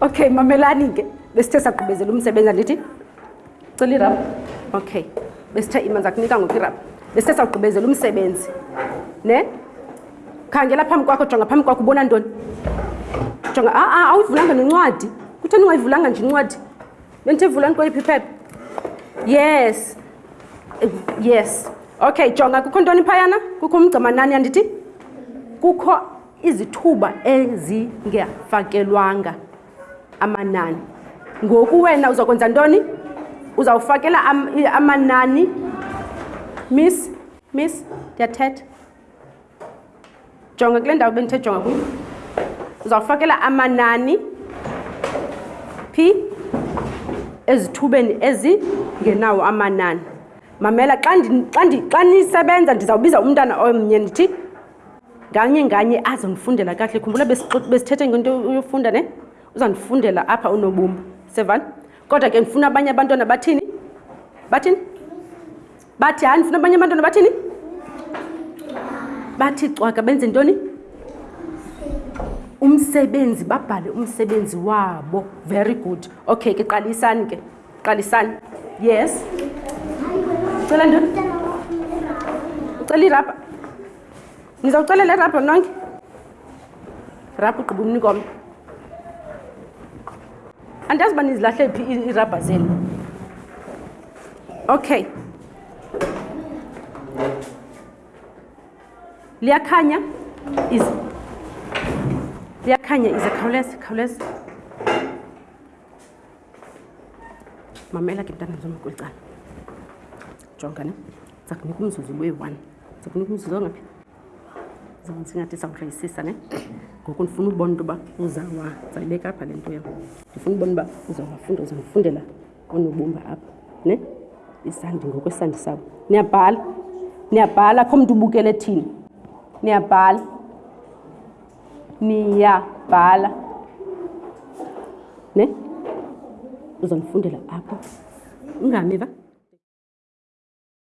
okay mamelani ke besithe sagqibezela umsebenzi andithi cela irab okay besithe imanzi akunika ngoku irab besithe sagqibezela umsebenzi ne khangela phambi kwakho jonga phambi kwakho ubona ntoni jonga aa ah, ah, awuyivulanga nencwadi kutheni ungayivulanga nje incwadi bendithe vulani kweliphi iphepha yes yes okay jonga kukho ntoni phayana kukho umgcamanani andithi kukho izithuba ezingefakelwanga amanani ngoku wena uza kwenza ntoni uzawufakela am, amanani miss miss ndiyathetha jonga kule ndawo bendithe jonga kuyo uzawufakela amanani phi ezithubeni ezingenawo amanani mamela xa nisebenza ndizawubiza umntana omnye ndithi nganye nganye azondifundela kahle khumbula besithethe ngento yofunda ne uzandifundela apha unobumba sevani kodwa ke ndifuna abanye abantwana bathini bathini bathi hayi ndifuna abanye abantwana bathini bathi cwaka benze ntoni umsebenzi babhale umsebenzi wabo very good okay ke qalisani ke qalisani yes ucela ntoni ucela irabha nizawucelela irabha nonke rabha ugqiba umnikombe andazi uba nizilahle phi iirabha zenu okay liyakhanya is liyakhanya ize khawuleza khawuleza mamela ke mntana zoma kweli cala jonga ne ndiza kunika umzuzu ube-one ndiza kunika umzuzu ongaphi zona singathi sawutrayisisa ne ngoku ndifuna ubona into yoba uzawa ndizayibeka apha le nto yam ndifuna ubona uba uzawafunda uzandifundela onobumba apha ne isandi ngoku isandi sabo niyabhala niyabhala kho mntu ubukele thini niyabhala niyabhala ne uzandifundela apho ungamiva